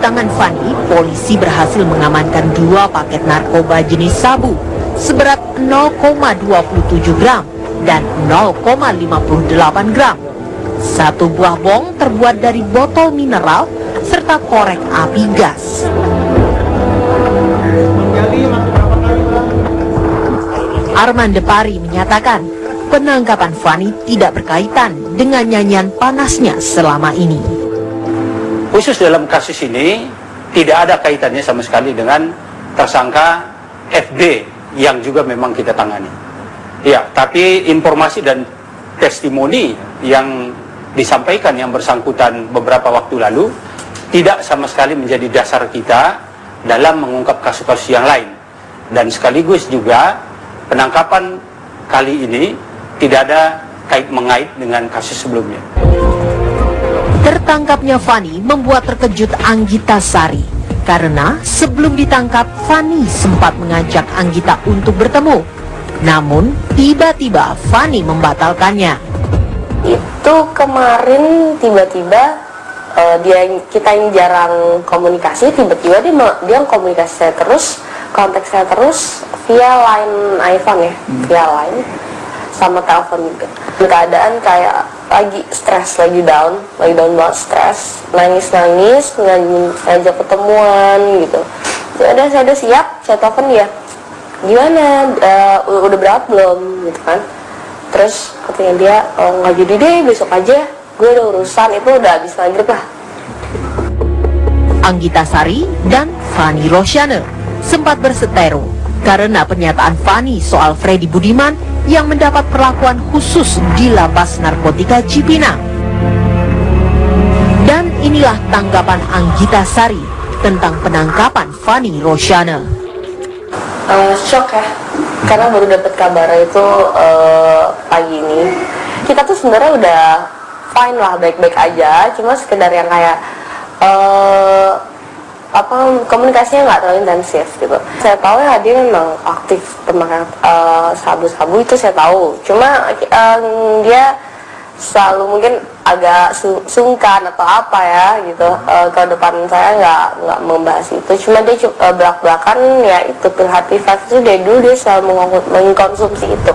tangan Fani, polisi berhasil mengamankan dua paket narkoba jenis sabu seberat 0,27 gram dan 0,58 gram. Satu buah bong terbuat dari botol mineral serta korek api gas. Arman Depari menyatakan penangkapan Fani tidak berkaitan dengan nyanyian panasnya selama ini. Khusus dalam kasus ini tidak ada kaitannya sama sekali dengan tersangka FB yang juga memang kita tangani. Ya, tapi informasi dan testimoni yang disampaikan yang bersangkutan beberapa waktu lalu tidak sama sekali menjadi dasar kita dalam mengungkap kasus-kasus yang lain. Dan sekaligus juga penangkapan kali ini tidak ada kait mengait dengan kasus sebelumnya. Tertangkapnya Fani membuat terkejut Anggita Sari karena sebelum ditangkap Fani sempat mengajak Anggita untuk bertemu. Namun tiba-tiba Fani membatalkannya. Itu kemarin tiba-tiba uh, dia kita yang jarang komunikasi tiba-tiba dia dia komunikasi saya terus kontak saya terus via line iPhone ya hmm. via line sama telepon juga keadaan kayak lagi stres lagi down lagi down banget stres. Nangis nangis ngajak ketemuan gitu. Ya udah saya udah siap saya telepon dia. Gimana? Uh, udah berat belum? Gitu kan. Terus katanya dia oh nggak jadi deh besok aja. Gue udah urusan itu udah habis maghrib lah. Anggita Sari dan Fani Rosyane sempat berseteru karena pernyataan Fani soal Freddy Budiman yang mendapat perlakuan khusus di lapas narkotika Cipinang. Dan inilah tanggapan Anggita Sari tentang penangkapan Fani Rosyane. Uh, shock ya, karena baru dapat kabar itu uh, pagi ini. Kita tuh sebenarnya udah fine lah, baik-baik aja, cuma sekedar yang kayak uh, apa komunikasinya nggak terlalu intensif gitu. Saya tahu ya dia memang aktif pemakai uh, sabu-sabu itu saya tahu. Cuma uh, dia selalu mungkin agak su sungkan atau apa ya gitu. Uh, ke depan saya nggak nggak membahas itu. Cuma dia uh, belak belakan ya itu kreatif itu dari dulu dia selalu mengkonsumsi itu